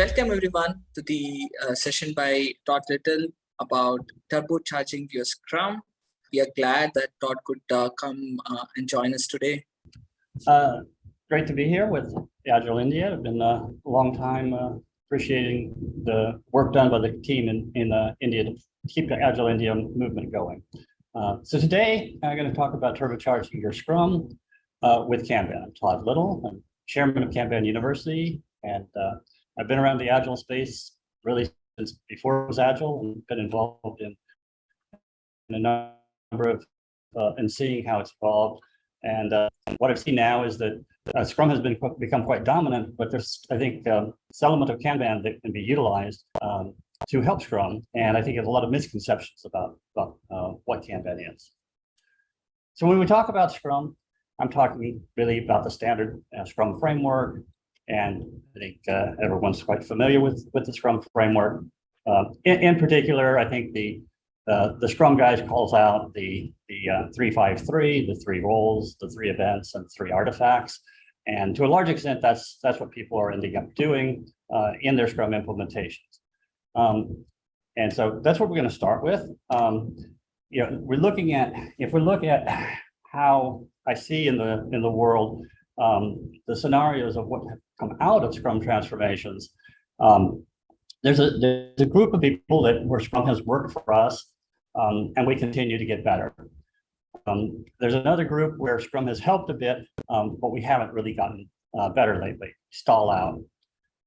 welcome everyone to the uh, session by Todd Little about turbocharging your Scrum. We are glad that Todd could uh, come uh, and join us today. Uh, great to be here with Agile India. I've been a long time uh, appreciating the work done by the team in, in uh, India to keep the Agile India movement going. So today I'm going to talk about turbocharging your Scrum with Kanban. I'm Todd Little. I'm chairman of Kanban University, and uh, I've been around the Agile space really since before it was Agile and been involved in, in a number of, uh, and seeing how it's evolved. And uh, what I've seen now is that uh, Scrum has been become quite dominant, but there's, I think, um, this element of Kanban that can be utilized um, to help Scrum. And I think there's a lot of misconceptions about, about uh, what Kanban is. So when we talk about Scrum, I'm talking really about the standard uh, Scrum framework. And I think uh, everyone's quite familiar with, with the Scrum framework. Um, in, in, particular, I think the uh, the Scrum guide calls out the the uh, 353, the three roles, the three events, and three artifacts. And to a large extent, that's that's what people are ending up doing uh, in their Scrum implementations. Um, and so that's what we're going to start with. Um, you know, we're looking at if we look at how I see in the in the world um, the scenarios of what come out of Scrum transformations. Um, there's a there's a group of people that where Scrum has worked for us, um, and we continue to get better. Um, there's another group where Scrum has helped a bit, um, but we haven't really gotten uh, better lately. Stall out.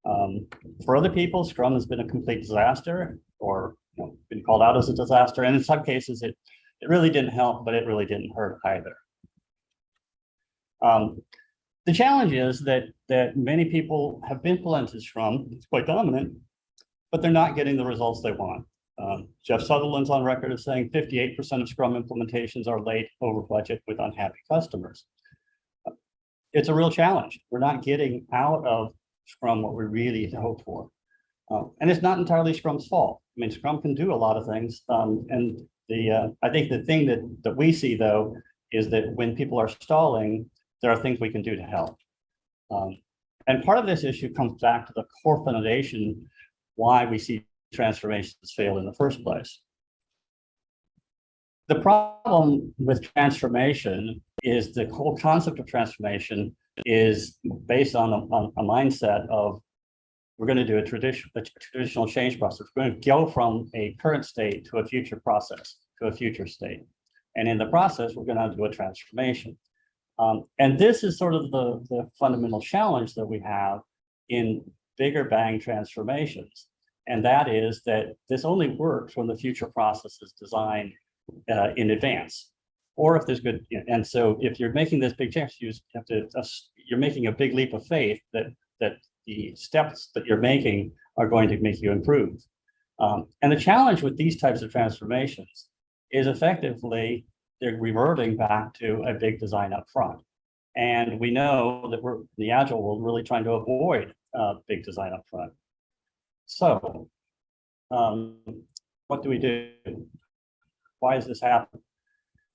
Um, for other people, Scrum has been a complete disaster or you know, been called out as a disaster. And in some cases, it, it really didn't help, but it really didn't hurt either. Um, the challenge is that, that many people have implemented from, it's quite dominant, but they're not getting the results they want. Um, Jeff Sutherland's on record as saying 58% of Scrum implementations are late over budget with unhappy customers. It's a real challenge. We're not getting out of Scrum what we really hope for. Uh, and it's not entirely Scrum's fault. I mean, Scrum can do a lot of things. Um, and the uh, I think the thing that, that we see, though, is that when people are stalling, there are things we can do to help. Um, and part of this issue comes back to the core foundation why we see transformations fail in the first place. The problem with transformation is the whole concept of transformation is based on a, on a mindset of we're going to do a, tradition, a traditional change process. We're going to go from a current state to a future process, to a future state. And in the process, we're going to do a transformation. Um, and this is sort of the, the fundamental challenge that we have in bigger bang transformations. And that is that this only works when the future process is designed uh, in advance. Or if there's good, and so if you're making this big change, you have to, uh, you're making a big leap of faith that, that the steps that you're making are going to make you improve. Um, and the challenge with these types of transformations is effectively they're reverting back to a big design up front. And we know that we're the agile world really trying to avoid uh, big design up front. So um, what do we do? Why is this happening?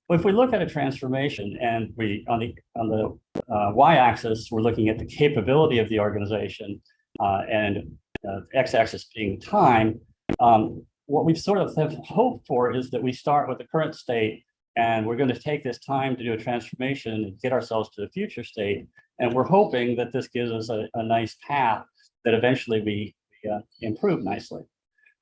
Well, if we look at a transformation and we on the on the uh, y-axis, we're looking at the capability of the organization uh, and uh, x-axis being time, um, what we sort of have hoped for is that we start with the current state and we're going to take this time to do a transformation and get ourselves to the future state. And we're hoping that this gives us a, a nice path that eventually we, uh, improve nicely.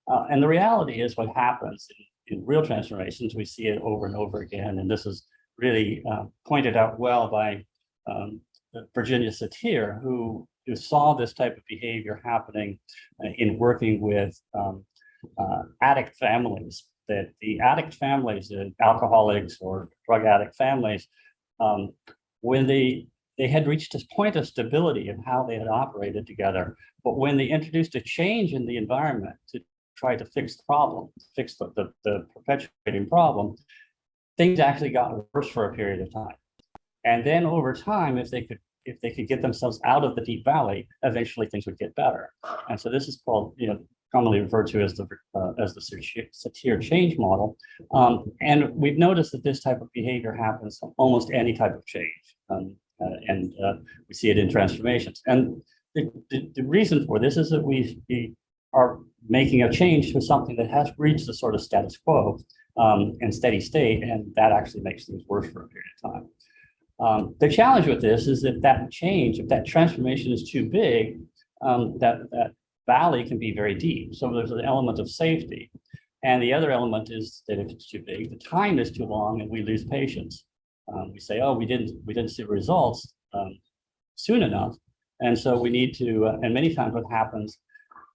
Uh, and the reality is what happens in, in, real transformations, we see it over and over again. And this is really uh, pointed out well by um, Virginia Satir, who, who saw this type of behavior happening uh, in working with um, uh, addict families that the addict families, the alcoholics or drug addict families, um, when they they had reached this point of stability of how they had operated together, but when they introduced a change in the environment to try to fix the problem, fix the, the, the perpetuating problem, things actually got worse for a period of time. And then over time, if they could if they could get themselves out of the deep valley, eventually things would get better. And so this is called, you know, commonly referred to as the uh, as the Satir change model. Um, and we've noticed that this type of behavior happens almost any type of change. Um, uh, and uh, we see it in transformations. And the, the, the reason for this is that we, we are making a change to something that has reached the sort of status quo um, and steady state, and that actually makes things worse for a period of time. Um, the challenge with this is that that change, if that transformation is too big, um, that, that valley can be very deep. So there's an element of safety. And the other element is that if it's too big, the time is too long and we lose patience. Um, we say, oh, we didn't, we didn't see results um, soon enough. And so we need to, uh, and many times what happens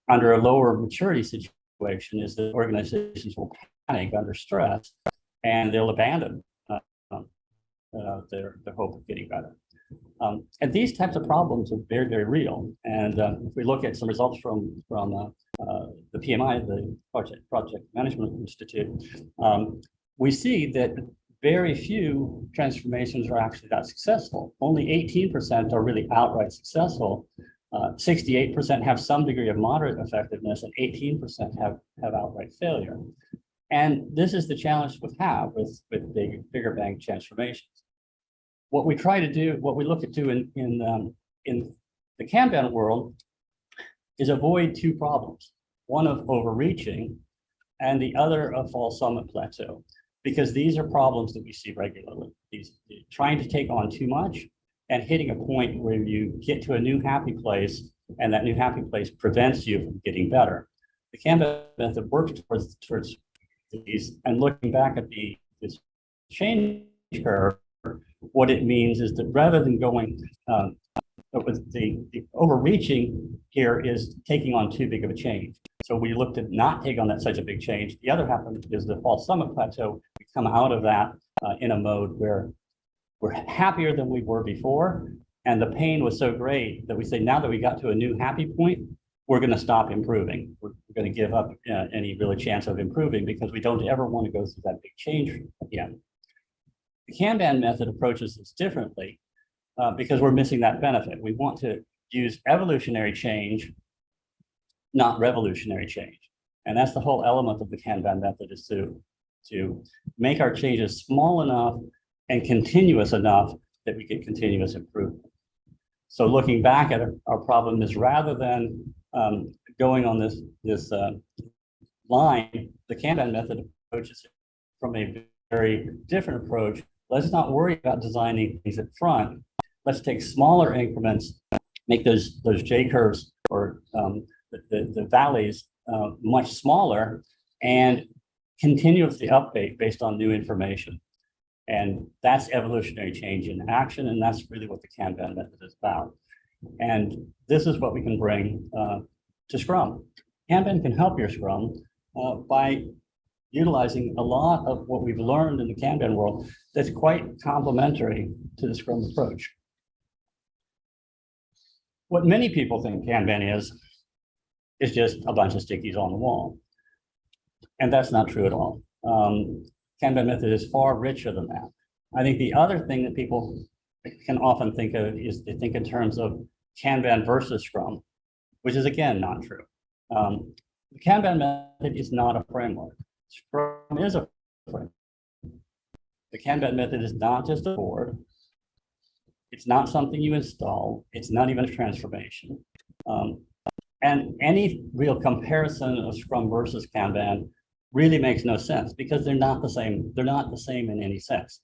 under a lower maturity situation is that organizations will panic under stress and they'll abandon uh, um, uh, their, their hope of getting better. Um, and these types of problems are very, very real. And uh, if we look at some results from, from uh, uh, the PMI, the Project, Project Management Institute, um, we see that very few transformations are actually that successful. Only 18% are really outright successful. 68% have some degree of moderate effectiveness and 18% have, have outright failure. And this is the challenge we have with, with big, bigger bang transformations. What we try to do, what we look at do in, in, um, in the Kanban world is avoid two problems. One of overreaching and the other of false summit plateau, because these are problems that we see regularly. These trying to take on too much and hitting a point where you get to a new happy place and that new happy place prevents you from getting better. The Kanban method works towards, towards these and looking back at the this change curve, what it means is that rather than going um, the, the overreaching here is taking on too big of a change. So we looked at not take on that such a big change. The other happened is the false summit plateau. We come out of that uh, in a mode where we're happier than we were before. And the pain was so great that we say, now that we got to a new happy point, we're going to stop improving. We're, we're going to give up uh, any really chance of improving because we don't ever want to go through that big change again. The Kanban method approaches this differently uh, because we're missing that benefit. We want to use evolutionary change, not revolutionary change. And that's the whole element of the Kanban method is to, to make our changes small enough and continuous enough that we get continuous improvement. So looking back at our, problem is rather than um, going on this, this uh, line, the Kanban method approaches from a very different approach. Let's not worry about designing things up front. Let's take smaller increments, make those, those J curves or um, the, the, the, valleys uh, much smaller and continuously update based on new information. And that's evolutionary change in action. And that's really what the Kanban method is about. And this is what we can bring uh, to Scrum. Kanban can help your Scrum uh, by utilizing a lot of what we've learned in the Kanban world that's quite complementary to the Scrum approach. What many people think Kanban is, is just a bunch of stickies on the wall. And that's not true at all. Um, Kanban method is far richer than that. I think the other thing that people can often think of is they think in terms of Kanban versus Scrum, which is again not true. Um, the Kanban method is not a framework. Scrum is a framework. The Kanban method is not just a board. It's not something you install. It's not even a transformation. Um, and any real comparison of Scrum versus Kanban really makes no sense because they're not the same. They're not the same in any sense.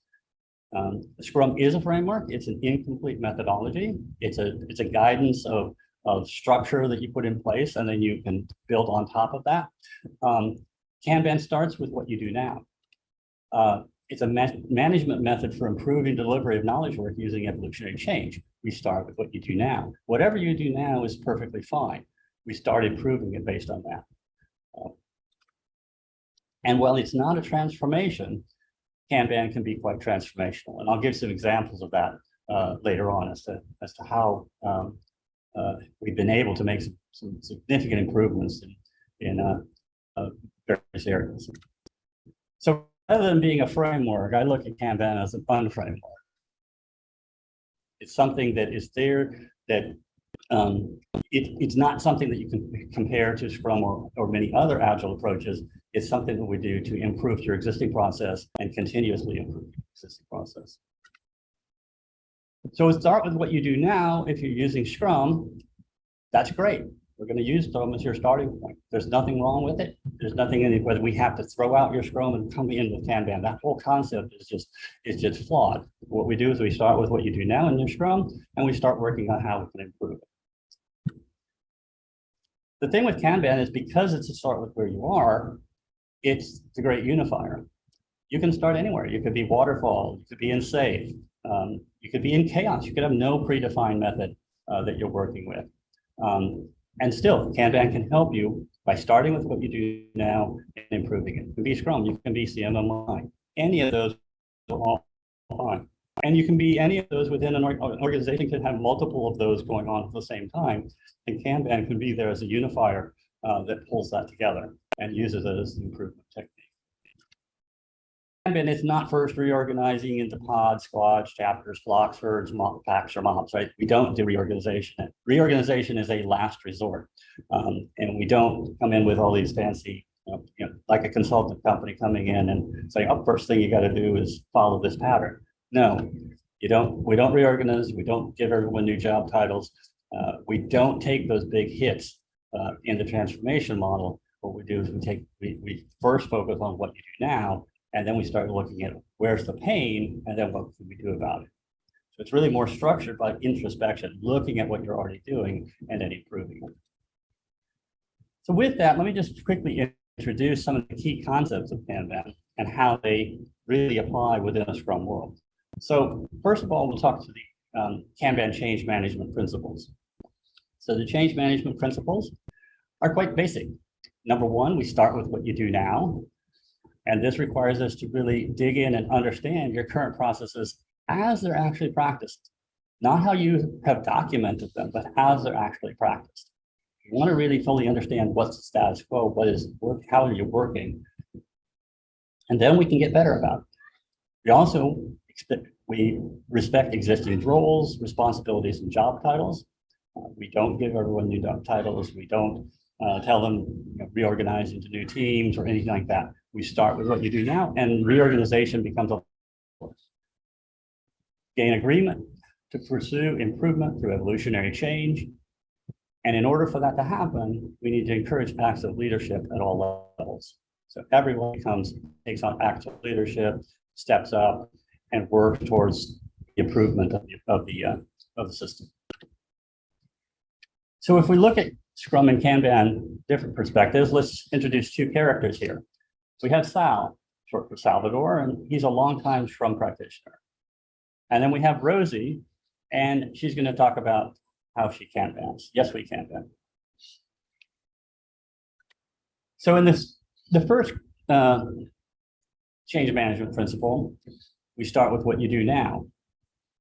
Um, Scrum is a framework. It's an incomplete methodology. It's a it's a guidance of of structure that you put in place, and then you can build on top of that. Um, Kanban starts with what you do now. Uh, it's a ma management method for improving delivery of knowledge work using evolutionary change. We start with what you do now. Whatever you do now is perfectly fine. We start improving it based on that. Uh, and while it's not a transformation, Kanban can be quite transformational. And I'll give some examples of that uh, later on as to, as to how um, uh, we've been able to make some, some significant improvements in, in uh, uh various areas. So rather than being a framework, I look at Kanban as a fun framework. It's something that is there that um, it, it's not something that you can compare to Scrum or, or many other agile approaches. It's something that we do to improve your existing process and continuously improve your existing process. So start with what you do now. If you're using Scrum, that's great. We're going to use Scrum as your starting point. There's nothing wrong with it. There's nothing in it whether we have to throw out your Scrum and come in with Kanban. That whole concept is just is just flawed. What we do is we start with what you do now in your Scrum, and we start working on how we can improve it. The thing with Kanban is because it's a start with where you are, it's the great unifier. You can start anywhere. You could be waterfall, you could be in SAFe, um, you could be in chaos. You could have no predefined method uh, that you're working with. Um, and still, Kanban can help you by starting with what you do now and improving it. You can be Scrum, you can be CMMI. Any of those are all fine. And you can be any of those within an, an organization can have multiple of those going on at the same time. And Kanban can be there as a unifier uh, that pulls that together and uses it as an improvement technique. Kanban it's not first reorganizing into pods, squads, chapters, flocks, herds, mob, packs, or mobs, right? We don't do reorganization. Reorganization is a last resort. Um, and we don't come in with all these fancy, you know, you know, like a consultant company coming in and saying, oh, first thing you got to do is follow this pattern. No, you don't, we don't reorganize, we don't give everyone new job titles. Uh, we don't take those big hits uh, in the transformation model. What we do is we take, we, we first focus on what you do now, and then we start looking at where's the pain, and then what can we do about it. So it's really more structured by introspection, looking at what you're already doing and then improving it. So with that, let me just quickly introduce some of the key concepts of Kanban and how they really apply within a Scrum world. So first of all, we'll talk to the um, Kanban change management principles. So the change management principles are quite basic. Number one, we start with what you do now. And this requires us to really dig in and understand your current processes as they're actually practiced. Not how you have documented them, but as they're actually practiced. You want to really fully understand what's the status quo, what is work, how are you working, and then we can get better about it. We also expect, we respect existing roles, responsibilities, and job titles. Uh, we don't give everyone new job titles. We don't uh, tell them you know, reorganize into new teams or anything like that. We start with what you do now, and reorganization becomes a gain agreement to pursue improvement through evolutionary change. And in order for that to happen, we need to encourage active leadership at all levels. So everyone comes, takes on active leadership, steps up, and works towards the improvement of the, of the, uh, of the system. So if we look at Scrum and Kanban, different perspectives, let's introduce two characters here. We have Sal, short for Salvador, and he's a longtime Scrum practitioner. And then we have Rosie, and she's going to talk about how she can dance. Yes, we can dance. So in this, the first uh, change management principle, we start with what you do now.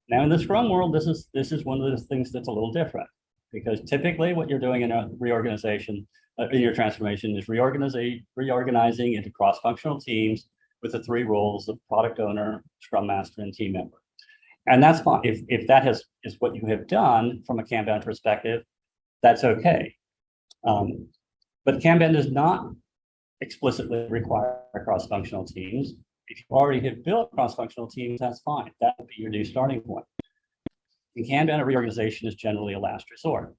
Now in the Scrum world, this is this is one of the things that's a little different because typically what you're doing in a reorganization, in your transformation is reorganizing, reorganizing into cross-functional teams with the three roles of product owner, scrum master, and team member. And that's fine. If, if that has, is what you have done from a Kanban perspective, that's okay. Um, but Kanban does not explicitly require cross-functional teams. If you already have built cross-functional teams, that's fine. That would be your new starting point. In Kanban, a reorganization is generally a last resort.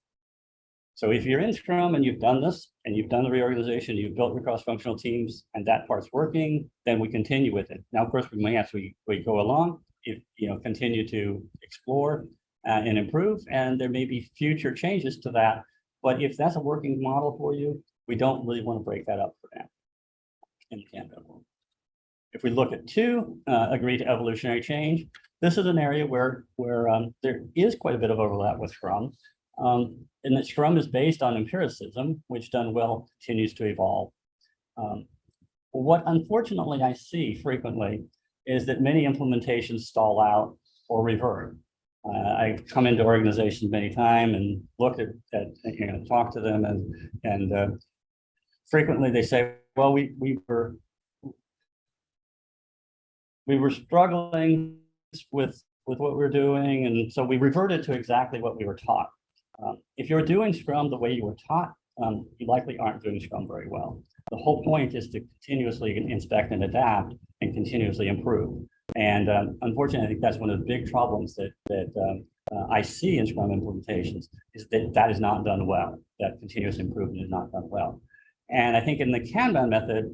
So if you're in Scrum and you've done this, and you've done the reorganization, you've built your cross-functional teams, and that part's working, then we continue with it. Now, of course, we may, as we, we go along, if, you know, continue to explore uh, and improve, and there may be future changes to that. But if that's a working model for you, we don't really want to break that up for now in the Kanban world. If we look at two, uh, agree to evolutionary change, this is an area where, where um, there is quite a bit of overlap with Scrum. Um, and that Scrum is based on empiricism, which done well continues to evolve. Um, what unfortunately I see frequently is that many implementations stall out or revert. Uh, I've come into organizations many times and looked at, at you know, talk to them and, and uh, frequently they say, well, we, we were, we were struggling with, with what we're doing. And so we reverted to exactly what we were taught. Um, if you're doing Scrum the way you were taught, um, you likely aren't doing Scrum very well. The whole point is to continuously inspect and adapt and continuously improve. And um, unfortunately, I think that's one of the big problems that, that um, uh, I see in Scrum implementations is that that is not done well, that continuous improvement is not done well. And I think in the Kanban method,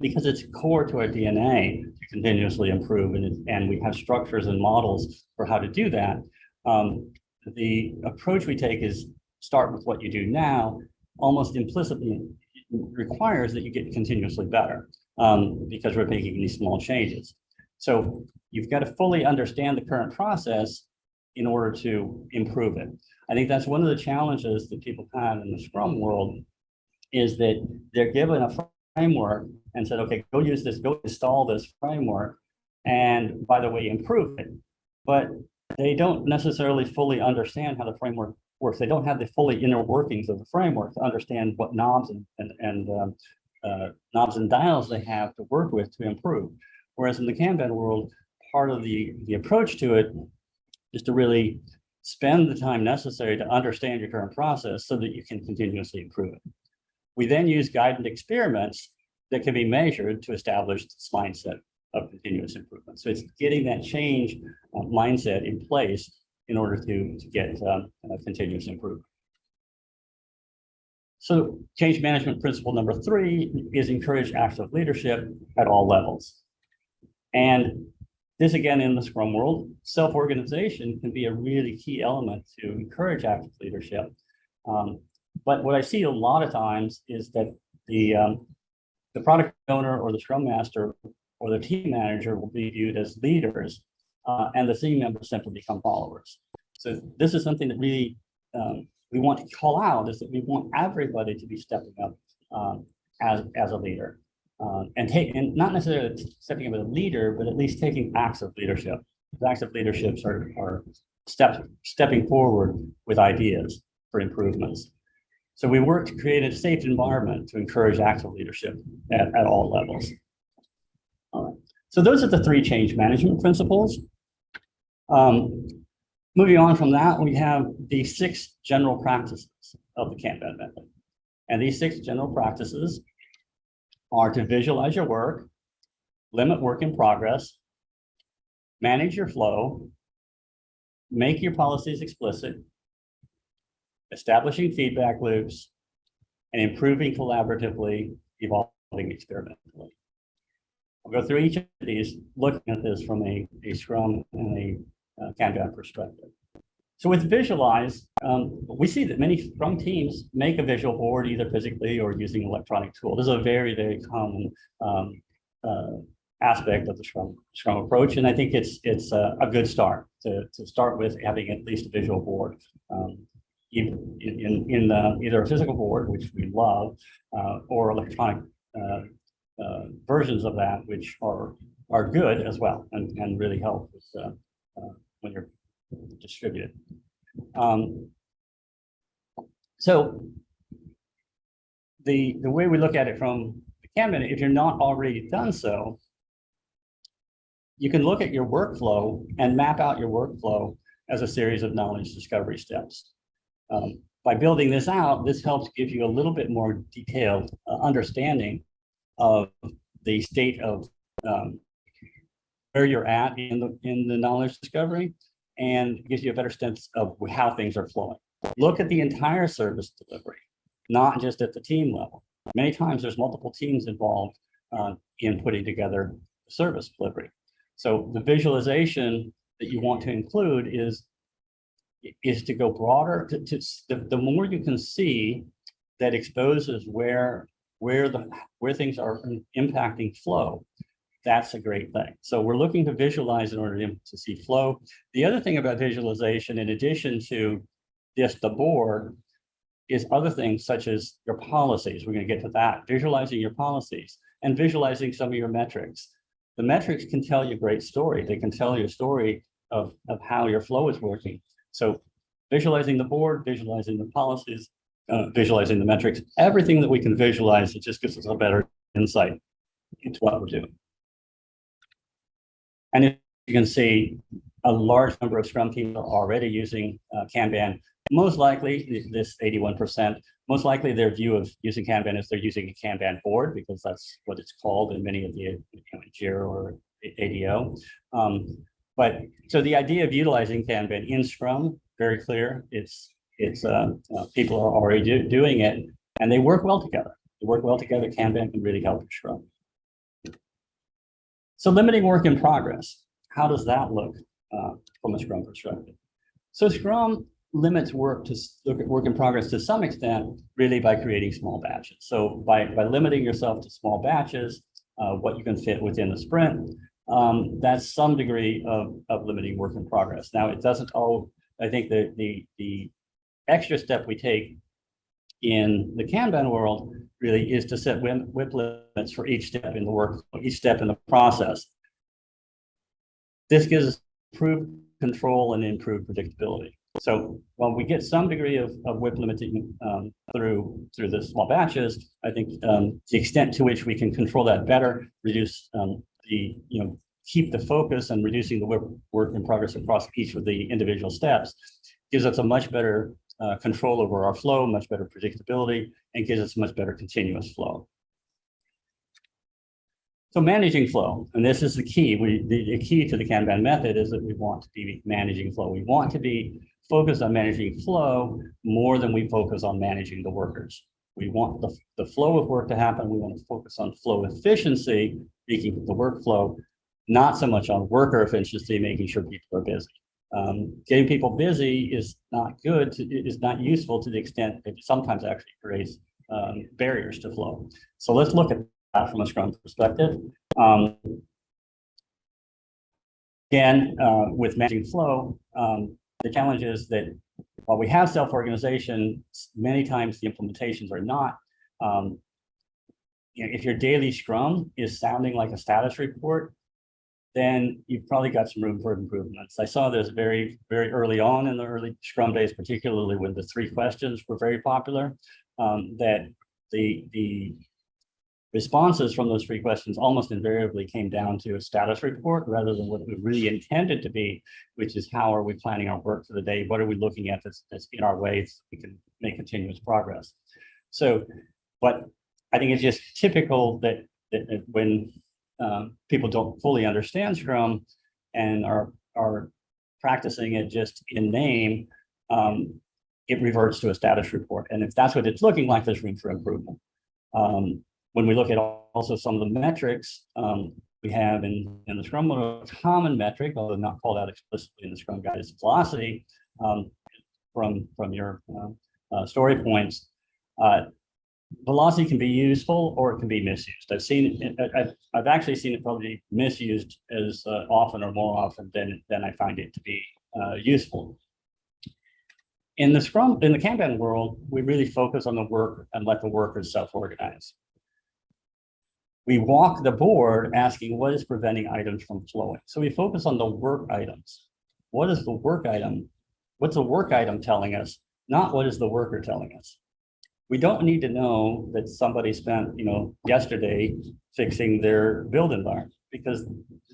because it's core to our DNA to continuously improve and, and we have structures and models for how to do that. Um, the approach we take is start with what you do now, almost implicitly requires that you get continuously better um, because we're making these small changes. So you've got to fully understand the current process in order to improve it. I think that's one of the challenges that people have in the Scrum world is that they're given a framework and said, okay, go use this, go install this framework, and by the way, improve it. But they don't necessarily fully understand how the framework works. They don't have the fully inner workings of the framework to understand what knobs and, and, and um, uh, knobs and dials they have to work with to improve. Whereas in the Kanban world, part of the, the approach to it is to really spend the time necessary to understand your current process so that you can continuously improve it. We then use guided experiments that can be measured to establish this mindset of continuous improvement. So it's getting that change uh, mindset in place in order to, to get um, a continuous improvement. So change management principle number three is encourage active leadership at all levels. And this again, in the Scrum world, self-organization can be a really key element to encourage active leadership. Um, but what I see a lot of times is that the, um, the product owner or the Scrum Master or the team manager will be viewed as leaders uh, and the team members simply become followers. So this is something that really um, we want to call out is that we want everybody to be stepping up um, as, as a leader. Um, and take and not necessarily stepping up as a leader, but at least taking acts of leadership. Acts of leaderships are, are steps stepping forward with ideas for improvements. So we work to create a safe environment to encourage active leadership at, at all levels. So those are the three change management principles. Um, moving on from that, we have the six general practices of the Kanban method. And these six general practices are to visualize your work, limit work in progress, manage your flow, make your policies explicit, establishing feedback loops, and improving collaboratively, evolving experimentally. I'll go through each of these, looking at this from a, a Scrum and a uh, Kanban perspective. So with visualize, um, we see that many Scrum teams make a visual board either physically or using an electronic tool. This is a very, very common um, uh, aspect of the Scrum, Scrum approach. And I think it's it's a, a good start to, to start with having at least a visual board. Um, in, in, in the, either a physical board, which we love, uh, or electronic uh, uh, versions of that, which are are good as well and, and really help with, uh, uh, when you're distributed. Um, so the the way we look at it from the Kanban, if you're not already done so, you can look at your workflow and map out your workflow as a series of knowledge discovery steps. Um, by building this out, this helps give you a little bit more detailed uh, understanding of the state of um, where you're at in the in the knowledge discovery and gives you a better sense of how things are flowing. Look at the entire service delivery, not just at the team level. Many times there's multiple teams involved uh, in putting together service delivery. So the visualization that you want to include is is to go broader to, to the, the more you can see that exposes where where the where things are impacting flow that's a great thing. So we're looking to visualize in order to, see flow. The other thing about visualization in addition to just the board is other things such as your policies. We're going to get to that. Visualizing your policies and visualizing some of your metrics. The metrics can tell you a great story. They can tell you a story of of how your flow is working. So visualizing the board, visualizing the policies, uh, visualizing the metrics, everything that we can visualize, it just gives us a better insight into what we're doing. And if you can see, a large number of Scrum teams are already using uh, Kanban. Most likely, this 81%, most likely their view of using Kanban is they're using a Kanban board because that's what it's called in many of the you know, JIRA or ADO. Um, But, so the idea of utilizing Kanban in Scrum, very clear, it's, it's, uh, uh, people are already do- doing it, and they work well together. They work well together, Kanban can really help Scrum. So limiting work in progress, how does that look, uh, from a Scrum perspective? So Scrum limits work to, look at work in progress to some extent, really by creating small batches. So by, by limiting yourself to small batches, uh, what you can fit within the sprint, um, that's some degree of, of limiting work in progress. Now, it doesn't all, I think the, the, the extra step we take in the Kanban world really is to set WIP, WIP limits for each step in the work, each step in the process. This gives us improved control and improved predictability. So while we get some degree of, of WIP limiting um, through, through the small batches, I think um, the extent to which we can control that better, reduce um, the, you know, keep the focus and reducing the work, work in progress across each of the individual steps gives us a much better uh, control over our flow, much better predictability, and gives us much better continuous flow. So managing flow, and this is the key, we, the, the key to the Kanban method is that we want to be managing flow. We want to be focused on managing flow more than we focus on managing the workers. We want the, the flow of work to happen. We want to focus on flow efficiency, making the workflow, not so much on worker efficiency, making sure people are busy. Um, getting people busy is not good, to- is not useful to the extent it sometimes actually creates um, barriers to flow. So let's look at that from a Scrum perspective. Um, Again, uh, with managing flow, um, the challenge is that while we have self-organization, many times the implementations are not. Um, you know, if your daily Scrum is sounding like a status report, then you've probably got some room for improvements. I saw this very, very early on in the early Scrum days, particularly when the three questions were very popular, um, that the, the responses from those three questions almost invariably came down to a status report rather than what we really intended to be, which is how are we planning our work for the day? What are we looking at that's, that's in our way so we can make continuous progress? So, but I think it's just typical that, that that when um, people don't fully understand Scrum and are, are practicing it just in name, um, it reverts to a status report. And if that's what it's looking like, there's room for improvement. Um, when we look at also some of the metrics um, we have in, in the Scrum, a common metric, although not called out explicitly in the Scrum guide, is velocity um, from, from your uh, uh, story points. Uh, velocity can be useful or it can be misused. I've seen, I've, I've actually seen it probably misused as uh, often or more often than, than I find it to be uh, useful. In the Scrum, in the Kanban world, we really focus on the work and let the workers self-organize. We walk the board asking what is preventing items from flowing. So we focus on the work items. What is the work item? What's the work item telling us? Not what is the worker telling us? We don't need to know that somebody spent, you know, yesterday fixing their build environment because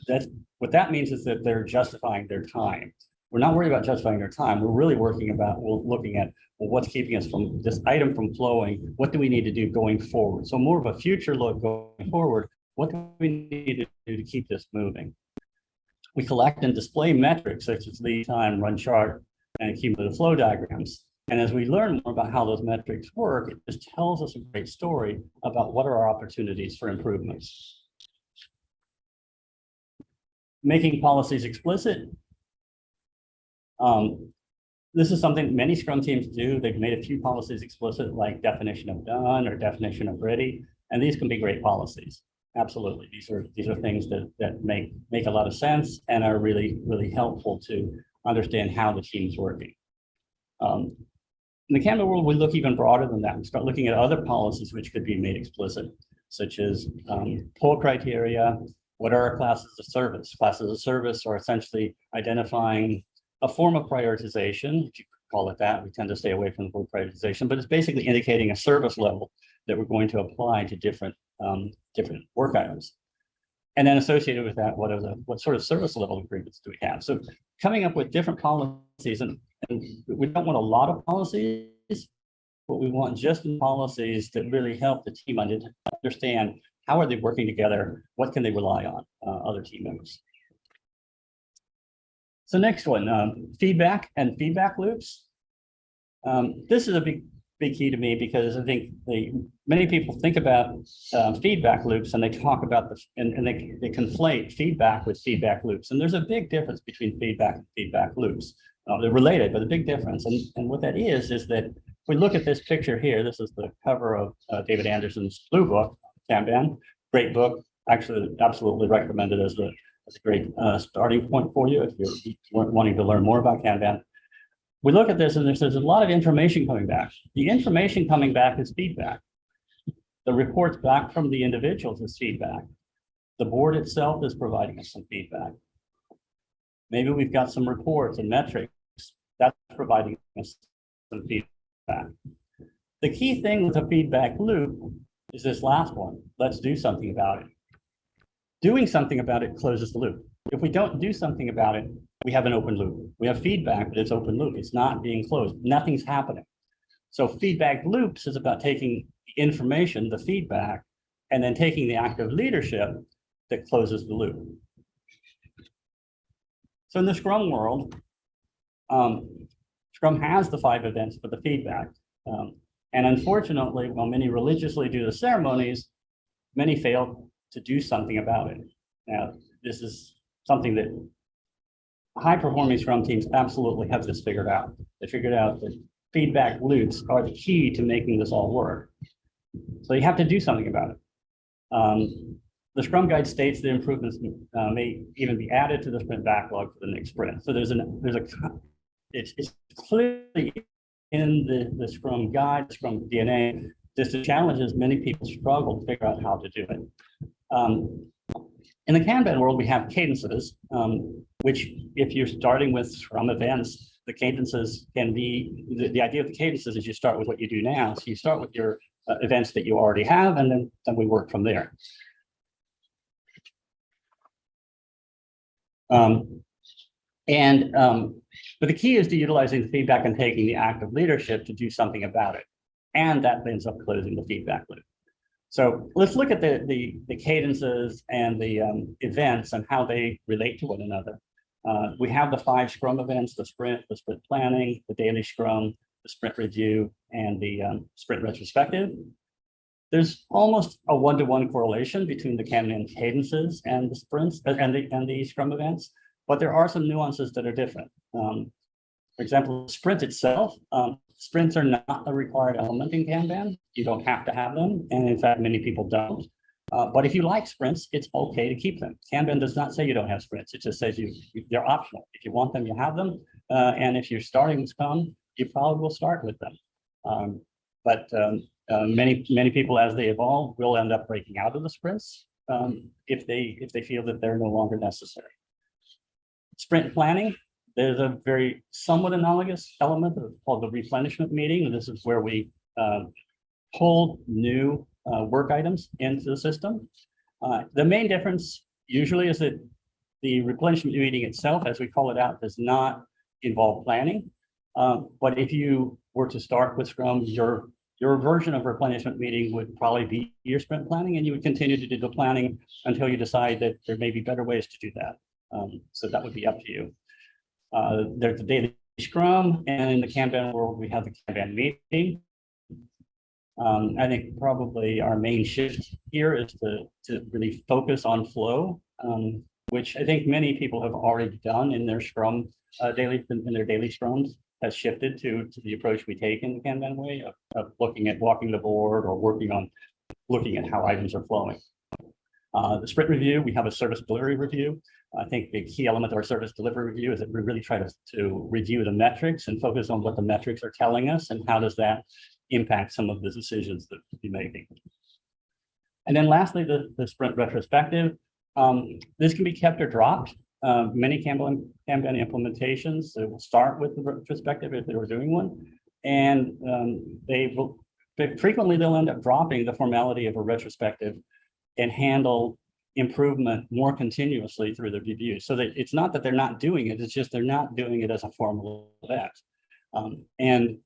that's, what that means is that they're justifying their time. We're not worried about justifying their time. We're really working about, looking at, well, what's keeping us from this item from flowing? What do we need to do going forward? So more of a future look going forward. What do we need to do to keep this moving? We collect and display metrics such as lead time, run chart, and cumulative flow diagrams. And as we learn more about how those metrics work, it just tells us a great story about what are our opportunities for improvements. Making policies explicit. Um, this is something many Scrum teams do. They've made a few policies explicit, like definition of done or definition of ready, and these can be great policies. Absolutely, these are these are things that that make make a lot of sense and are really really helpful to understand how the team's working. Um, in the Kanban world, we look even broader than that. We start looking at other policies which could be made explicit, such as um, criteria. What are our classes of service? Classes of service are essentially identifying a form of prioritization, if you call it that. We tend to stay away from the word prioritization, but it's basically indicating a service level that we're going to apply to different um, different work items. And then associated with that, what are the what sort of service level agreements do we have? So coming up with different policies and and we don't want a lot of policies, but we want just policies that really help the team under- understand how are they working together? What can they rely on, uh, other team members? So next one, um, feedback and feedback loops. Um, this is a big, big key to me because I think the, many people think about uh, feedback loops and they talk about the, and, and they, they conflate feedback with feedback loops. And there's a big difference between feedback and feedback loops. Uh, they're related, but the big difference. And, and what that is, is that if we look at this picture here, this is the cover of uh, David Anderson's blue book, Kanban, great book. Actually, absolutely recommended as a, as a great uh, starting point for you if you're wanting to learn more about Kanban. We look at this and there's, there's a lot of information coming back. The information coming back is feedback. The reports back from the individuals is feedback. The board itself is providing us some feedback. Maybe we've got some reports and metrics that's providing us some feedback. The key thing with a feedback loop is this last one. Let's do something about it. Doing something about it closes the loop. If we don't do something about it, we have an open loop. We have feedback, but it's open loop. It's not being closed. Nothing's happening. So feedback loops is about taking the information, the feedback, and then taking the active leadership that closes the loop. So in the Scrum world, um, Scrum has the five events for the feedback. Um, and unfortunately, while many religiously do the ceremonies, many fail to do something about it. Now, this is something that high performing Scrum teams absolutely have this figured out. They figured out that feedback loops are the key to making this all work. So you have to do something about it. Um, the Scrum Guide states that improvements uh, may even be added to the sprint backlog for the next sprint. So there's an there's a it's, it's clearly in the, the Scrum Guide, Scrum DNA. Just the challenges many people struggle to figure out how to do it. Um, in the Kanban world, we have cadences, um, which if you're starting with Scrum events, the cadences can be, the, the idea of the cadences is you start with what you do now. So you start with your uh, events that you already have, and then, then we work from there. Um, and um, but the key is to utilizing the feedback and taking the act of leadership to do something about it. And that ends up closing the feedback loop. So let's look at the, the, the cadences and the um, events and how they relate to one another. Uh, we have the five Scrum events, the sprint, the sprint planning, the daily Scrum, the sprint review, and the um, sprint retrospective. There's almost a one-to-one -one correlation between the Kanban cadences and the sprints uh, and the, and the Scrum events, but there are some nuances that are different. Um, for example, sprint itself, um, sprints are not a required element in Kanban. You don't have to have them. And in fact, many people don't. Uh, but if you like sprints, it's okay to keep them. Kanban does not say you don't have sprints. It just says you, you they're optional. If you want them, you have them. Uh, and if you're starting with Scrum, you probably will start with them. Um, but um, uh, many many people, as they evolve, will end up breaking out of the sprints um, if they if they feel that they're no longer necessary. Sprint planning there's a very somewhat analogous element called the replenishment meeting. This is where we uh, pull new uh, work items into the system. Uh, the main difference usually is that the replenishment meeting itself, as we call it out, does not involve planning. Um, but if you were to start with Scrum, your your version of replenishment meeting would probably be your sprint planning, and you would continue to do the planning until you decide that there may be better ways to do that. Um, so that would be up to you. Uh, there's the daily scrum and in the Kanban world, we have the Kanban meeting. Um, I think probably our main shift here is to, to really focus on flow, um, which I think many people have already done in their scrum uh, daily, in their daily scrums has shifted to, to the approach we take in the Kanban way of, of looking at walking the board or working on looking at how items are flowing. Uh, the sprint review, we have a service delivery review. I think the key element of our service delivery review is that we really try to, to review the metrics and focus on what the metrics are telling us and how does that impact some of the decisions that we're making. And then lastly, the, the sprint retrospective. Um, this can be kept or dropped. Uh, many Kanban, Kanban implementations will start with the retrospective if they were doing one. And um, they will frequently they'll end up dropping the formality of a retrospective and handle improvement more continuously through the review. So that it's not that they're not doing it, it's just they're not doing it as a formal event. Um, and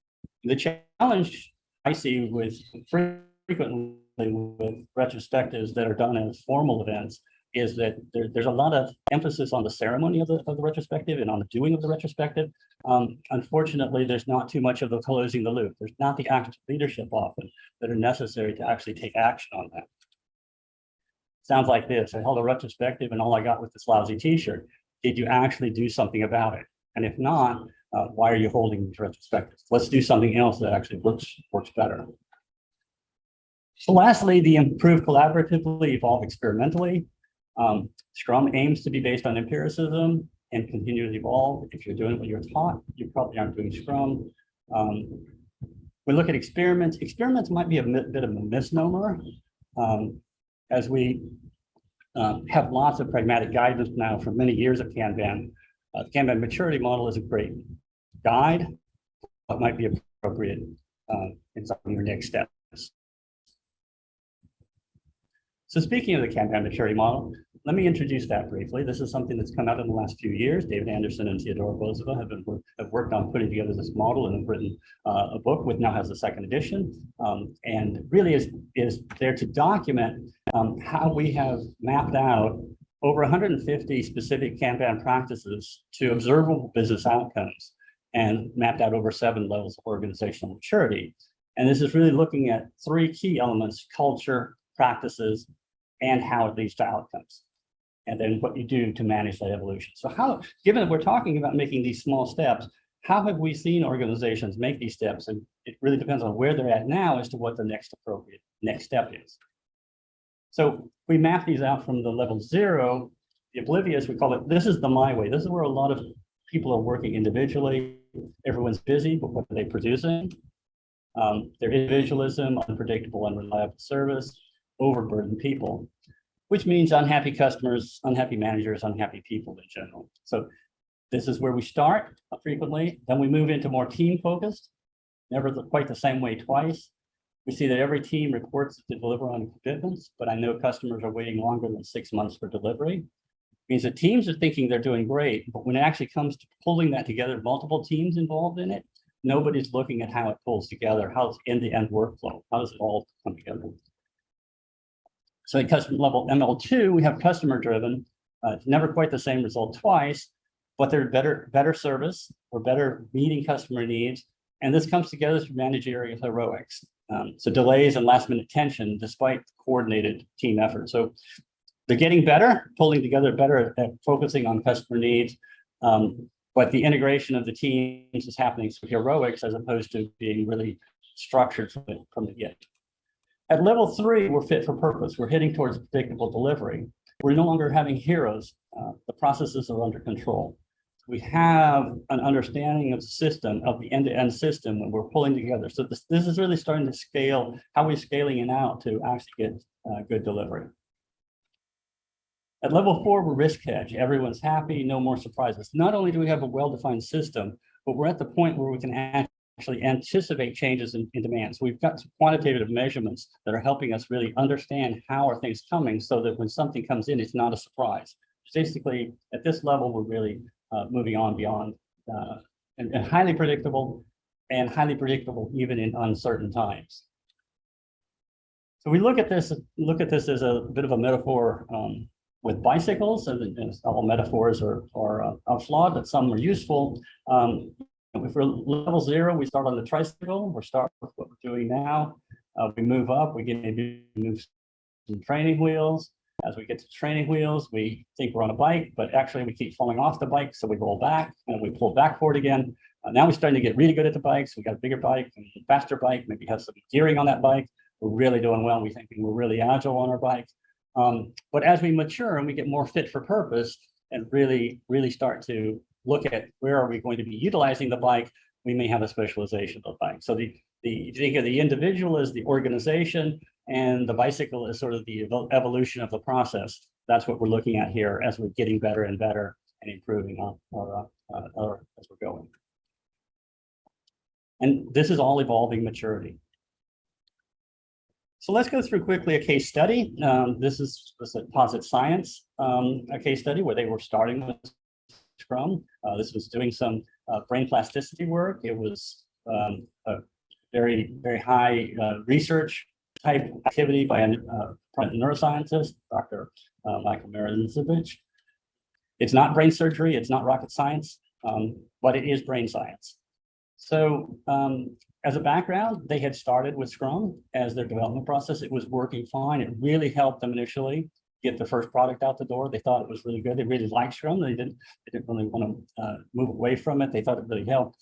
the challenge I see with frequently with retrospectives that are done as formal events is that there, there's a lot of emphasis on the ceremony of the, of the retrospective and on the doing of the retrospective. Um, unfortunately, there's not too much of the closing the loop. There's not the active leadership often that are necessary to actually take action on that. Sounds like this. I held a retrospective and all I got was this lousy t-shirt. Did you actually do something about it? And if not, uh, why are you holding these retrospectives? Let's do something else that actually works, works better. So lastly, the improve collaboratively, evolve experimentally. Um, Scrum aims to be based on empiricism and continue to evolve. If you're doing what you're taught, you probably aren't doing Scrum. Um, we look at experiments. Experiments might be a bit of a misnomer. Um, as we um, have lots of pragmatic guidance now for many years of Kanban, uh, the Kanban maturity model is a great guide, but might be appropriate uh, in some of your next steps. So speaking of the Kanban maturity model, let me introduce that briefly. This is something that's come out in the last few years. David Anderson and Teodora Bozheva have been have worked on putting together this model and have written uh, a book which now has a second edition, um, and really is is there to document um, how we have mapped out over 150 specific Kanban practices to observable business outcomes and mapped out over seven levels of organizational maturity. And this is really looking at three key elements, culture, practices, and how it leads to outcomes. And then what you do to manage that evolution. So how, given that we're talking about making these small steps, how have we seen organizations make these steps? And it really depends on where they're at now as to what the next appropriate next step is. So we map these out from the level zero, the oblivious, we call it, this is the my way. This is where a lot of people are working individually. Everyone's busy, but what are they producing? Um, their individualism, unpredictable, unreliable service, overburden people, which means unhappy customers, unhappy managers, unhappy people in general. So this is where we start frequently. Then we move into more team focused, never quite the same way twice. We see that every team reports to deliver on commitments, but I know customers are waiting longer than six months for delivery. It means that teams are thinking they're doing great, but when it actually comes to pulling that together, multiple teams involved in it, nobody's looking at how it pulls together, how's end-to-end -end workflow, how does it all come together. So at customer level ML2, we have customer driven. Uh, it's never quite the same result twice, but they're better, better service or better meeting customer needs. And this comes together through managerial heroics. Um, so delays and last minute tension despite coordinated team effort. So they're getting better, pulling together better at focusing on customer needs. Um, but the integration of the teams is happening through heroics as opposed to being really structured from the, from the get. At level three, we're fit for purpose. We're heading towards predictable delivery. We're no longer having heroes. Uh, the processes are under control. We have an understanding of the system, of the end-to-end -end system when we're pulling together. So this, this is really starting to scale, how we're scaling it out to actually get uh, good delivery. At level four, we're risk hedge. Everyone's happy, no more surprises. Not only do we have a well-defined system, but we're at the point where we can actually anticipate changes in, in demand. So we've got quantitative measurements that are helping us really understand how are things coming so that when something comes in, it's not a surprise. Basically, at this level, we're really uh, moving on beyond uh, and, and highly predictable and highly predictable even in uncertain times. So we look at this, look at this as a bit of a metaphor um, with bicycles, and, all metaphors are, are uh, flawed, but some are useful. Um, if we're level zero, we start on the tricycle. We're start with what we're doing now. Uh, we move up, we get maybe move some training wheels. As we get to training wheels, we think we're on a bike, but actually we keep falling off the bike. So we roll back and we pull back for it again. Uh, now we're starting to get really good at the bikes. We got a bigger bike, and a faster bike, maybe have some gearing on that bike. We're really doing well. We think we're really agile on our bike. Um, but as we mature and we get more fit for purpose and really, really start to look at where are we going to be utilizing the bike, we may have a specialization of the bike. So the, the think of the individual as the organization and the bicycle is sort of the evolution of the process. That's what we're looking at here as we're getting better and better and improving on our, uh, as we're going. And this is all evolving maturity. So let's go through quickly a case study. Um, this is is a Posit Science, um, a case study where they were starting with Scrum. Uh, this was doing some uh, brain plasticity work. It was um, a very, very high uh, research type activity by a uh, neuroscientist, Dr. uh, Michael Merzenich. It's not brain surgery, it's not rocket science, um, but it is brain science. So um, as a background, they had started with Scrum as their development process. It was working fine. It really helped them initially get the first product out the door. They thought it was really good. They really liked Scrum. They didn't, they didn't really want to uh, move away from it. They thought it really helped.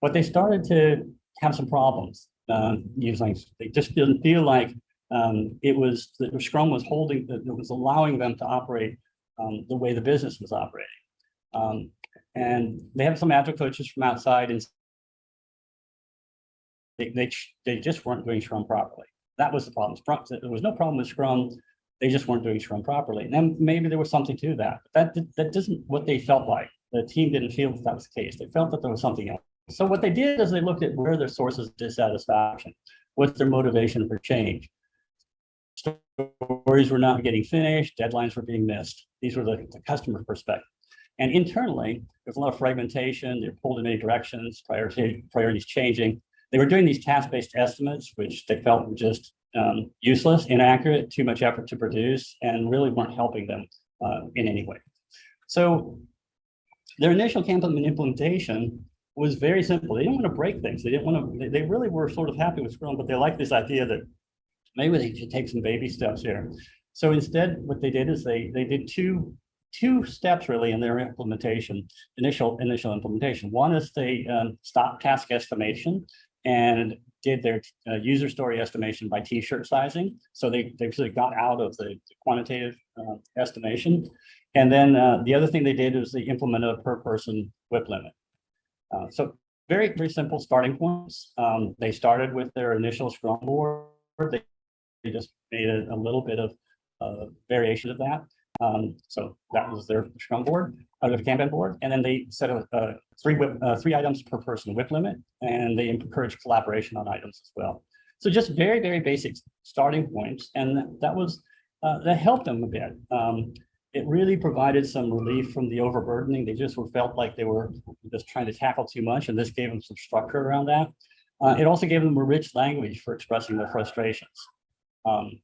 But they started to have some problems um, using, they just didn't feel like um, it was, the Scrum was holding, that it was allowing them to operate um, the way the business was operating. Um, and they have some agile coaches from outside and they, they, they just weren't doing Scrum properly. That was the problem. There was no problem with Scrum. They just weren't doing Scrum properly. And then maybe there was something to that. But that, that isn't what they felt like. The team didn't feel that that was the case. They felt that there was something else. So what they did is they looked at where their sources of dissatisfaction. What's their motivation for change? Stories were not getting finished, deadlines were being missed. These were the, the customer perspective. And internally, there's a lot of fragmentation. They're pulled in many directions, priority, priorities changing. They were doing these task-based estimates, which they felt were just um, useless, inaccurate, too much effort to produce, and really weren't helping them uh, in any way. So their initial Kanban implementation was very simple. They didn't want to break things. They didn't want to, they, really were sort of happy with Scrum, but they liked this idea that maybe they should take some baby steps here. So instead, what they did is they, they did two, two steps really in their implementation, initial, initial implementation. One is they um, stopped task estimation and did their uh, user story estimation by t-shirt sizing. So they, they sort of got out of the quantitative uh, estimation. And then uh, the other thing they did was they implemented a per person WIP limit. Uh, so very, very simple starting points. Um, they started with their initial Scrum board. They, they just made a, a little bit of uh, variation of that. Um, so that was their Scrum board, uh, the Kanban board, and then they set a, three WIP, uh, three items per person WIP limit, and they encourage collaboration on items as well. So just very, very basic starting points, and that was uh, that helped them a bit. Um, it really provided some relief from the overburdening. They just were felt like they were just trying to tackle too much, and this gave them some structure around that. Uh, it also gave them a rich language for expressing their frustrations. Um,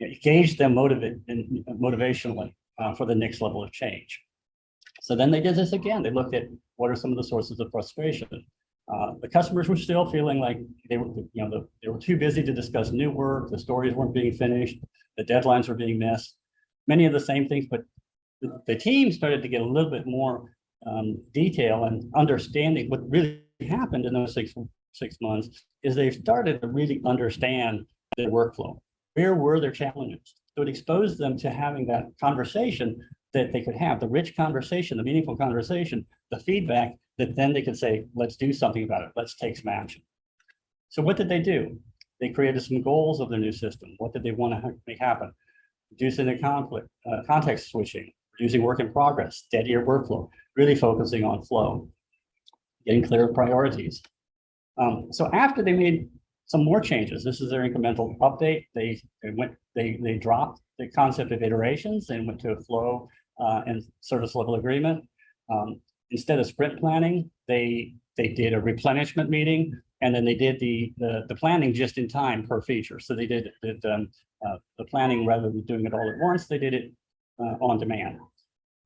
it gauged them motivate, motivationally uh, for the next level of change. So then they did this again. They looked at what are some of the sources of frustration. Uh, the customers were still feeling like they were, you know, the, they were too busy to discuss new work. The stories weren't being finished. The deadlines were being missed. Many of the same things, but the, the team started to get a little bit more um, detail and understanding what really happened in those six six months is they started to really understand their workflow. Where were their challenges? So it exposed them to having that conversation that they could have, the rich conversation, the meaningful conversation, the feedback that then they could say, let's do something about it. Let's take some action. So what did they do? They created some goals of their new system. What did they want to make happen? Reducing the conflict, uh, context switching, reducing work in progress, steadier workflow, really focusing on flow, getting clear priorities. Um, so after they made some more changes, this is their incremental update. They, they went, they, they dropped the concept of iterations and went to a flow uh, and service level agreement. Um, instead of sprint planning, they they did a replenishment meeting, and then they did the the, the planning just in time per feature. So they did, did um, uh, the planning rather than doing it all at once. They did it uh, on demand.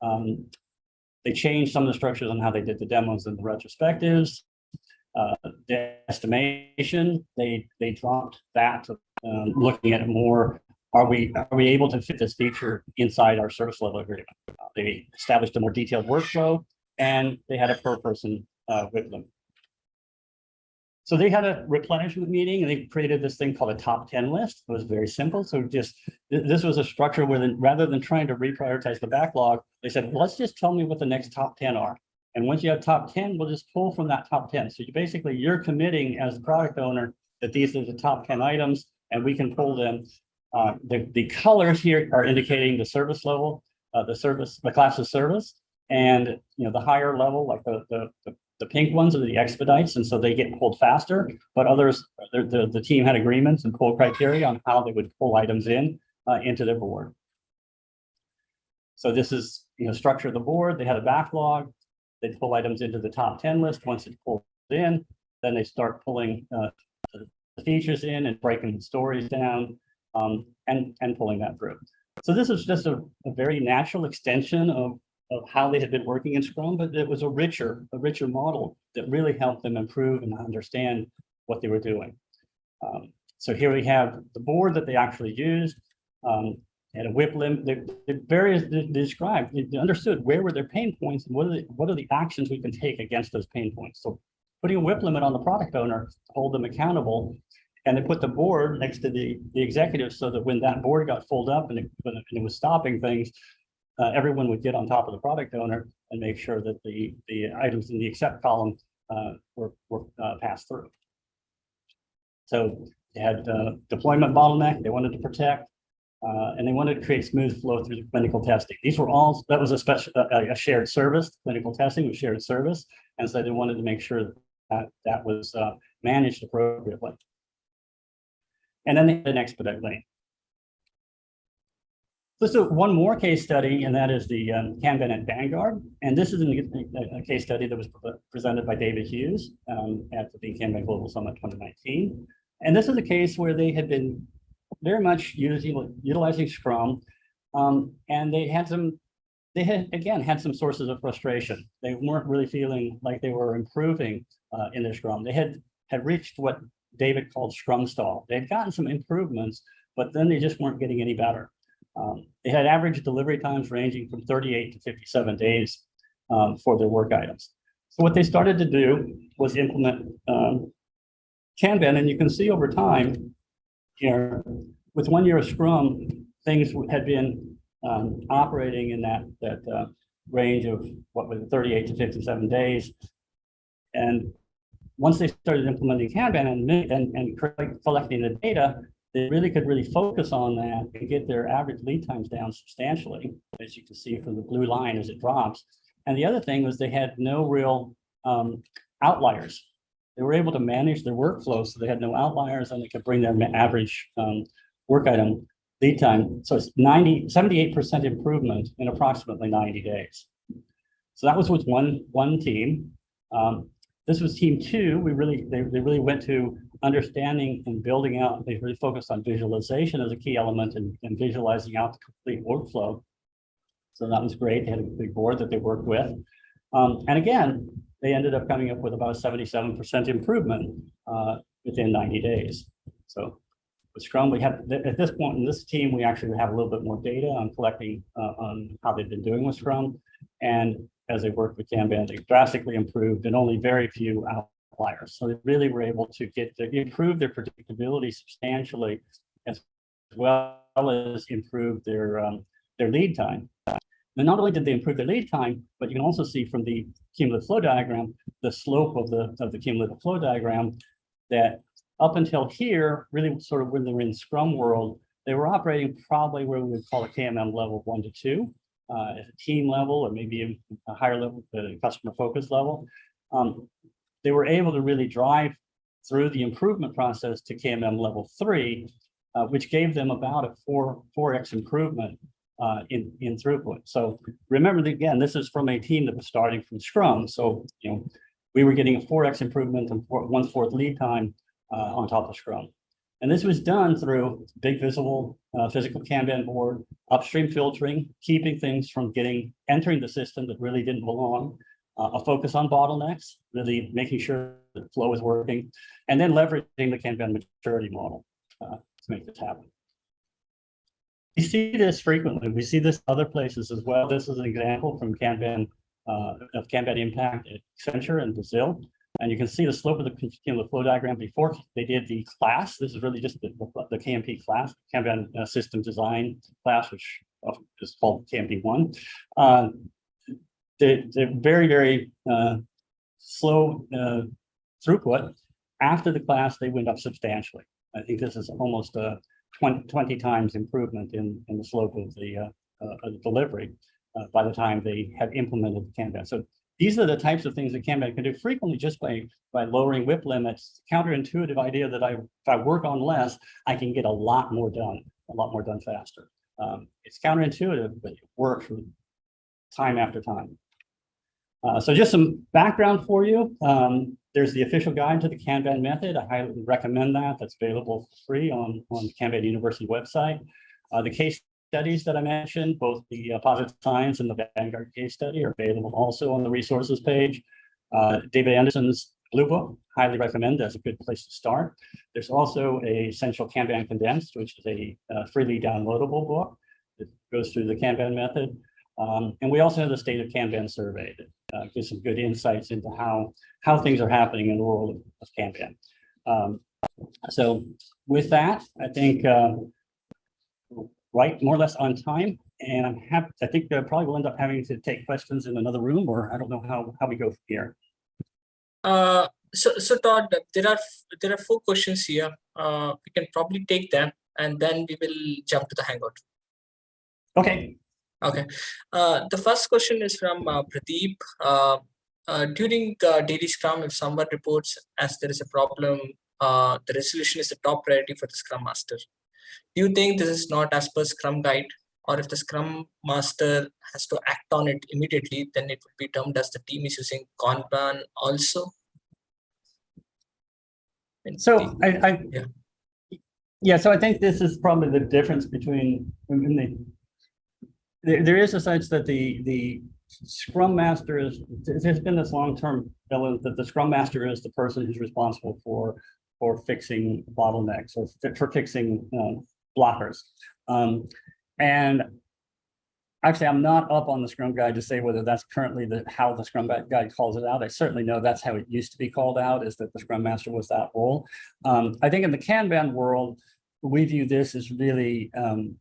Um, they changed some of the structures on how they did the demos and the retrospectives. Uh, the estimation, they they dropped that, um, looking at it more are we are we able to fit this feature inside our service level agreement? They established a more detailed workflow and they had a per person uh, with them. So they had a replenishment meeting and they created this thing called a top 10 list. It was very simple. So just th this was a structure where then rather than trying to reprioritize the backlog, they said, let's just tell me what the next top 10 are. And once you have top 10, we'll just pull from that top 10. So you basically you're committing as product owner that these are the top 10 items and we can pull them uh, the, the colors here are indicating the service level, uh, the service, the class of service. And, you know, the higher level, like the, the, the, the pink ones are the expedites. And so they get pulled faster, but others, the, the, the team had agreements and pull criteria on how they would pull items in uh, into their board. So this is, you know, structure of the board. They had a backlog. They pull items into the top 10 list. Once it's pulled in, then they start pulling uh, the features in and breaking the stories down um, and, and pulling that through. So this is just a, a very natural extension of, of how they had been working in Scrum, but it was a richer, a richer model that really helped them improve and understand what they were doing. Um, so here we have the board that they actually used. Um, had a WIP limit, the, the various they described, they they understood where were their pain points and what are the, what are the actions we can take against those pain points. So putting a WIP limit on the product owner, to hold them accountable. And they put the board next to the, the executive so that when that board got pulled up and it, when it was stopping things, uh, everyone would get on top of the product owner and make sure that the, the items in the accept column uh, were, were uh, passed through. So they had uh, deployment bottleneck they wanted to protect, uh, and they wanted to create smooth flow through the clinical testing. These were all, that was a special, a, shared service, clinical testing was shared service. And so they wanted to make sure that that was uh, managed appropriately. And then they had an expedite lane. Let's one more case study, and that is the um, Kanban at Vanguard. And this is a, a case study that was pre- presented by David Hughes um, at the Kanban Global Summit 2019. And this is a case where they had been very much using, utilizing Scrum. Um, and they had some, they had, again, had some sources of frustration. They weren't really feeling like they were improving uh, in their Scrum. They had, had reached what David called Scrum stall. They had gotten some improvements, but then they just weren't getting any better. Um, they had average delivery times ranging from 38 to 57 days um, for their work items. So what they started to do was implement um, Kanban, and you can see over time here, with one year of Scrum, things had been um, operating in that that uh, range of what was 38 to 57 days. And once they started implementing Kanban and, and, and collecting the data, they really could really focus on that and get their average lead times down substantially, as you can see from the blue line as it drops. And the other thing was they had no real um, outliers. They were able to manage their workflow, so they had no outliers and they could bring their average um, work item lead time. So it's 90, 78% improvement in approximately 90 days. So that was with one, one team. Um, this was team two. We really, they, they really went to understanding and building out. They really focused on visualization as a key element and, and visualizing out the complete workflow. So that was great. They had a big board that they worked with. Um, and again, they ended up coming up with about a seventy-seven percent improvement uh, within ninety days. So with Scrum, we have, at this point in this team, we actually have a little bit more data on collecting uh, on how they've been doing with Scrum. And as they worked with Kanban, they drastically improved and only very few outliers. So they really were able to get, to improve their predictability substantially as well as improve their, um, their lead time. And not only did they improve their lead time, but you can also see from the cumulative flow diagram, the slope of the, of the cumulative flow diagram, that up until here, really sort of when they were in Scrum world, they were operating probably where we would call a KMM level one to two, uh, at a team level, or maybe a higher level, the customer focus level. Um, they were able to really drive through the improvement process to KMM level three, uh, which gave them about a four, four X improvement uh, in, in throughput. So remember that again, this is from a team that was starting from Scrum. So, you know, we were getting a four X improvement and four, one fourth lead time uh, on top of Scrum. And this was done through big visible uh, physical Kanban board, upstream filtering, keeping things from getting, entering the system that really didn't belong, uh, a focus on bottlenecks, really making sure the flow is working, and then leveraging the Kanban maturity model uh, to make this happen. We see this frequently. We see this other places as well. This is an example from Kanban, uh, of Kanban impact at Accenture in Brazil. And you can see the slope of the flow diagram before they did the class. This is really just the, the KMP class, Kanban uh, system design class, which is called KMP one. Uh, they, they're very, very uh, slow uh, throughput. After the class, they went up substantially. I think this is almost a 20, 20 times improvement in, in the slope of the, uh, uh, the delivery uh, by the time they had implemented the Kanban. So these are the types of things that Kanban can do frequently just by, by lowering WIP limits. Counterintuitive idea that I, if I work on less, I can get a lot more done, a lot more done faster. Um, it's counterintuitive, but it works time after time. Uh, so just some background for you. Um, there's the official guide to the Kanban method. I highly recommend that. That's available for free on, on the Kanban University website. Uh, the case studies that I mentioned, both the uh, Posit Science and the Vanguard case study are available also on the resources page. Uh, David Anderson's Blue Book, highly recommend as a good place to start. There's also a Essential Kanban Condensed, which is a uh, freely downloadable book that goes through the Kanban method. Um, and we also have the State of Kanban survey that uh, some good insights into how, how things are happening in the world of, of Kanban. Um, so with that, I think uh, right more or less on time. And I'm happy, I think uh, probably we'll end up having to take questions in another room, or I don't know how, how we go from here. Uh, so, so Todd, there are there are four questions here. Uh, we can probably take them and then we will jump to the Hangout. Okay, Okay. Uh, the first question is from uh, Pradeep. Uh, uh, during uh, daily Scrum, if someone reports as there is a problem, uh, the resolution is the top priority for the Scrum Master. Do you think this is not as per Scrum Guide? Or if the Scrum Master has to act on it immediately, then it would be termed as the team is using Kanban also? And so I, I, Yeah. yeah, so I think this is probably the difference between, in the, there, there is a sense that the, the Scrum Master is, there's been this long-term element that the Scrum Master is the person who's responsible for, for fixing bottlenecks or for fixing um, blockers. Um, and actually, I'm not up on the Scrum Guide to say whether that's currently the, how the Scrum Guide Guide calls it out. I certainly know that's how it used to be called out, is that the Scrum Master was that role. Um, I think in the Kanban world, we view this as really um,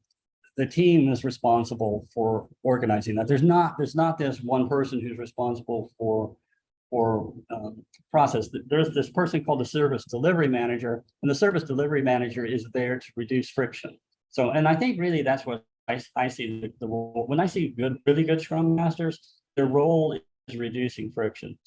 the team is responsible for organizing that. There's not there's not this one person who's responsible for for um, process. There's this person called the service delivery manager, and the service delivery manager is there to reduce friction. So, and I think really that's what I, I see the, the role. When I see good, really good Scrum Masters, their role is reducing friction.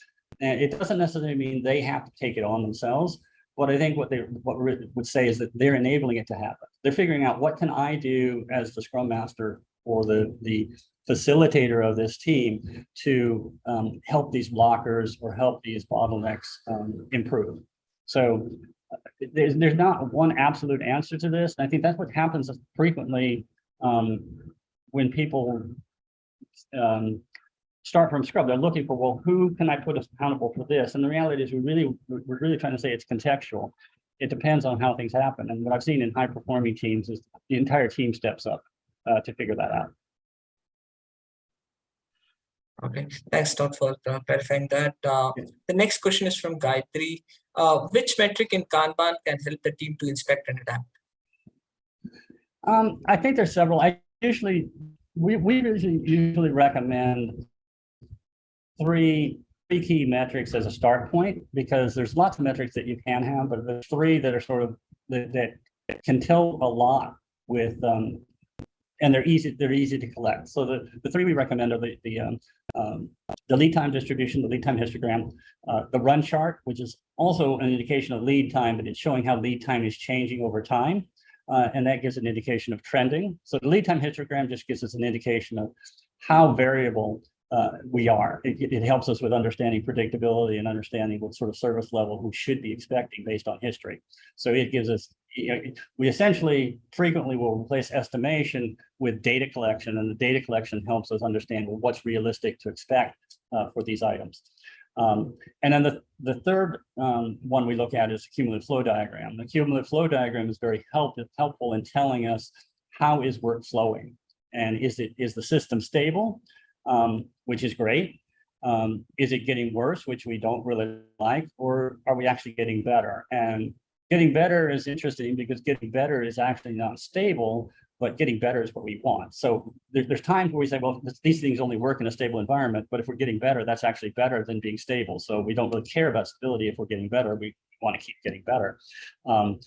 And it doesn't necessarily mean they have to take it on themselves. But I think what they what would say is that they're enabling it to happen. They're figuring out what can I do as the Scrum Master or the the facilitator of this team to um, help these blockers or help these bottlenecks um, improve. So uh, there's there's not one absolute answer to this. And I think that's what happens frequently um, when people um, start from Scrum. They're looking for, well, who can I put accountable for this? And the reality is we really, we're really trying to say it's contextual. It depends on how things happen. And what I've seen in high performing teams is the entire team steps up uh, to figure that out. Okay, thanks Todd for uh, clarifying that. Uh, the next question is from Gayatri. Uh, which metric in Kanban can help the team to inspect and adapt? Um, I think there's several. I usually, we, we usually, usually recommend three, three key metrics as a start point, because there's lots of metrics that you can have, but there's three that are sort of, that, that can tell a lot with, um, and they're easy, they're easy to collect. So the, the three we recommend are the, the, um, um, the lead time distribution, the lead time histogram, uh, the run chart, which is also an indication of lead time, but it's showing how lead time is changing over time. Uh, and that gives an indication of trending. So the lead time histogram just gives us an indication of how variable uh, we are. It, it- helps us with understanding predictability and understanding what sort of service level we should be expecting based on history. So it gives us, you know, we essentially frequently will replace estimation with data collection, and the data collection helps us understand what's realistic to expect uh, for these items. Um, and then the, the third um, one we look at is the cumulative flow diagram. The cumulative flow diagram is very help, helpful in telling us how is work flowing and is it is the system stable, um, which is great. Um, is it getting worse, which we don't really like, or are we actually getting better? And getting better is interesting because getting better is actually not stable, but getting better is what we want. So there, there's times where we say, well, this- these things only work in a stable environment, but if we're getting better, that's actually better than being stable. So we don't really care about stability if we're getting better. We want to keep getting better. Um,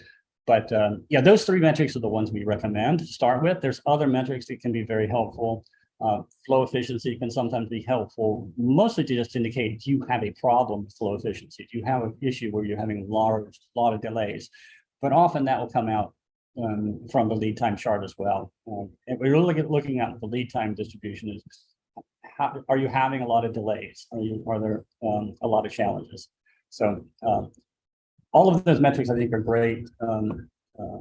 but um, yeah, those three metrics are the ones we recommend to start with. There's other metrics that can be very helpful. Uh, flow efficiency can sometimes be helpful, mostly to just indicate you have a problem with flow efficiency. You have an issue where you're having a lot of, delays, but often that will come out um, from the lead time chart as well. Um, and we're looking at looking at the lead time distribution is how, are you having a lot of delays? Are you, are there um, a lot of challenges? So um, all of those metrics, I think, are great um, uh,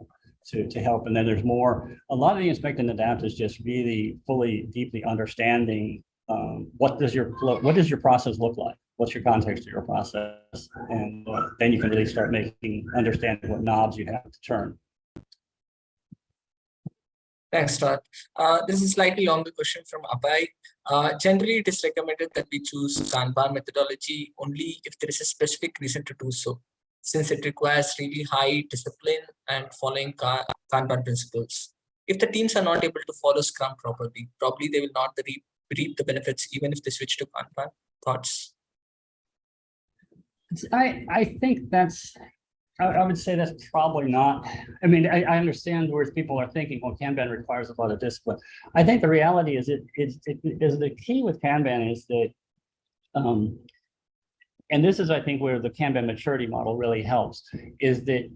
to, to help. And then there's more, a lot of the inspect and adapt is just really fully, deeply understanding um, what does your what does your process look like? What's your context of your process? And uh, then you can really start making, understanding what knobs you have to turn. Thanks, Todd. Uh, this is slightly longer question from Abhay. Uh, generally, it is recommended that we choose Kanban methodology only if there is a specific reason to do so, since it requires really high discipline and following Kanban principles. If the teams are not able to follow Scrum properly, probably they will not reap, reap the benefits even if they switch to Kanban. Thoughts? I, I think that's, I, I would say that's probably not, I mean, I, I understand where people are thinking, well, Kanban requires a lot of discipline. I think the reality is it, is, it is the key with Kanban is that, um, and this is, I think, where the Kanban maturity model really helps, is that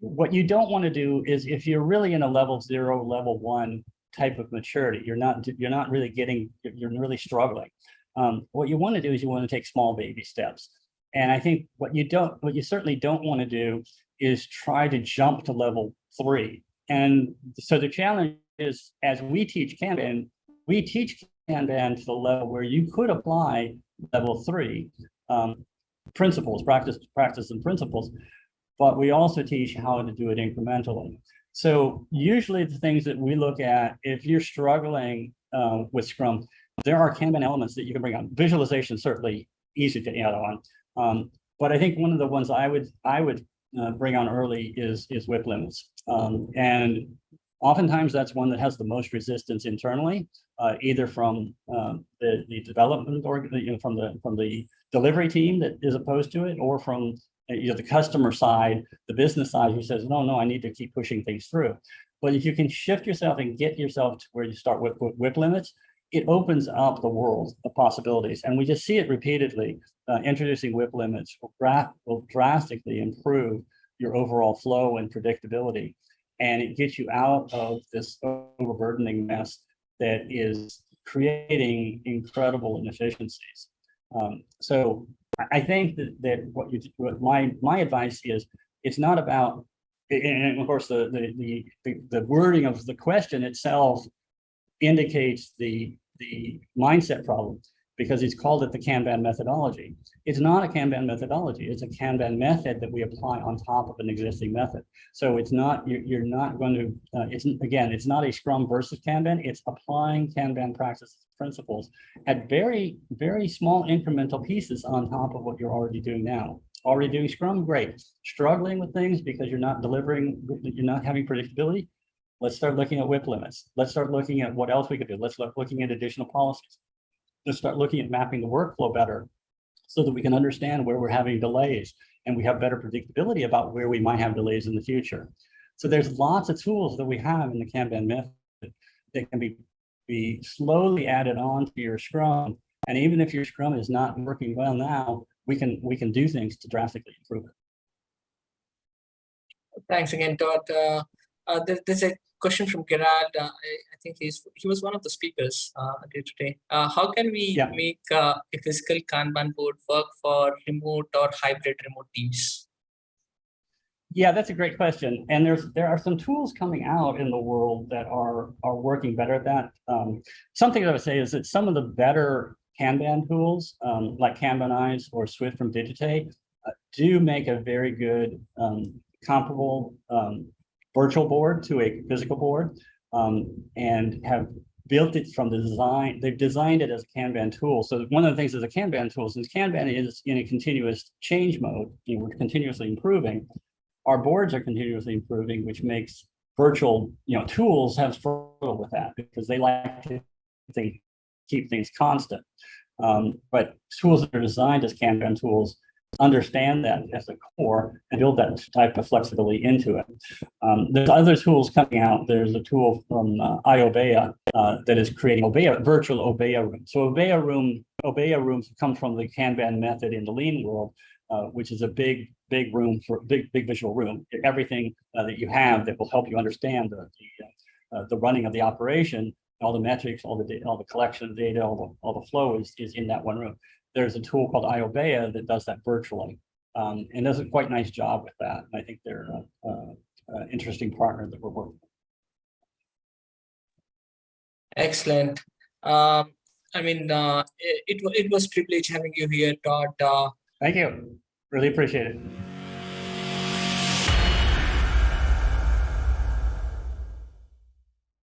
what you don't want to do is if you're really in a level zero, level one type of maturity, you're not, you're not really getting, you're really struggling. Um, what you want to do is you want to take small baby steps. And I think what you don't, what you certainly don't want to do is try to jump to level three. And so the challenge is, as we teach Kanban, we teach Kanban to the level where you could apply level three um, principles, practice, practice and principles, but we also teach how to do it incrementally. So usually the things that we look at, if you're struggling uh, with Scrum, there are Kanban elements that you can bring on. Visualization certainly easy to add on. Um, but I think one of the ones I would I would uh, bring on early is is WIP limits. Um, and oftentimes that's one that has the most resistance internally, uh, either from um, the, the development or you know, from the from the delivery team that is opposed to it, or from uh, you know the customer side, the business side who says, no, no, I need to keep pushing things through. But if you can shift yourself and get yourself to where you start with, with WIP limits, it opens up the world of possibilities. And we just see it repeatedly. Uh, introducing WIP limits will, will drastically improve your overall flow and predictability. And it gets you out of this overburdening mess that is creating incredible inefficiencies. Um, so I think that, that what you what my my advice is it's not about and of course the the the, the wording of the question itself indicates the, the mindset problem because he's called it the Kanban methodology. It's not a Kanban methodology. It's a Kanban method that we apply on top of an existing method. So it's not, you're, not going to, uh, it's again, it's not a Scrum versus Kanban. It's applying Kanban practice principles at very, very small incremental pieces on top of what you're already doing now. Already doing Scrum, great. Struggling with things because you're not delivering, you're not having predictability, Let's start looking at WIP limits. Let's start looking at what else we could do. Let's start looking at additional policies. Let's start looking at mapping the workflow better so that we can understand where we're having delays and we have better predictability about where we might have delays in the future. So there's lots of tools that we have in the Kanban method that can be, be slowly added on to your Scrum. And even if your Scrum is not working well now, we can we can do things to drastically improve it. Thanks again, Todd. Uh, uh, there, there's a question from Gerard. Uh, I, I, think he's he was one of the speakers uh, today. Uh, how can we yeah. make uh, a physical Kanban board work for remote or hybrid remote teams? Yeah, that's a great question. And there's there are some tools coming out in the world that are are working better at that. Um, something that I would say is that some of the better Kanban tools, um, like Kanbanize or Swift from Digité, uh, do make a very good um, comparable um, virtual board to a physical board um, and have built it from the design. They've designed it as a Kanban tool. So one of the things is a Kanban tool, since Kanban is in a continuous change mode, you know, we're continuously improving. Our boards are continuously improving, which makes virtual, you know, tools have struggle with that because they like to they keep things constant. Um, but tools that are designed as Kanban tools understand that as a core and build that type of flexibility into it. Um, there's other tools coming out. There's a tool from uh, iObeya uh, that is creating Obeya, virtual Obeya room. So Obeya room, Obeya rooms come from the Kanban method in the lean world, uh, which is a big, big room for big, big visual room. Everything uh, that you have that will help you understand the, the, uh, the running of the operation all the metrics, all the all the collection of data, all the, all the flow is, is in that one room. There's a tool called iObeya that does that virtually. Um, and does a quite nice job with that. And I think they're an interesting partner that we're working. with. Excellent. Um, I mean, uh, it, it it was privilege having you here, Todd. Uh, Thank you. Really appreciate it.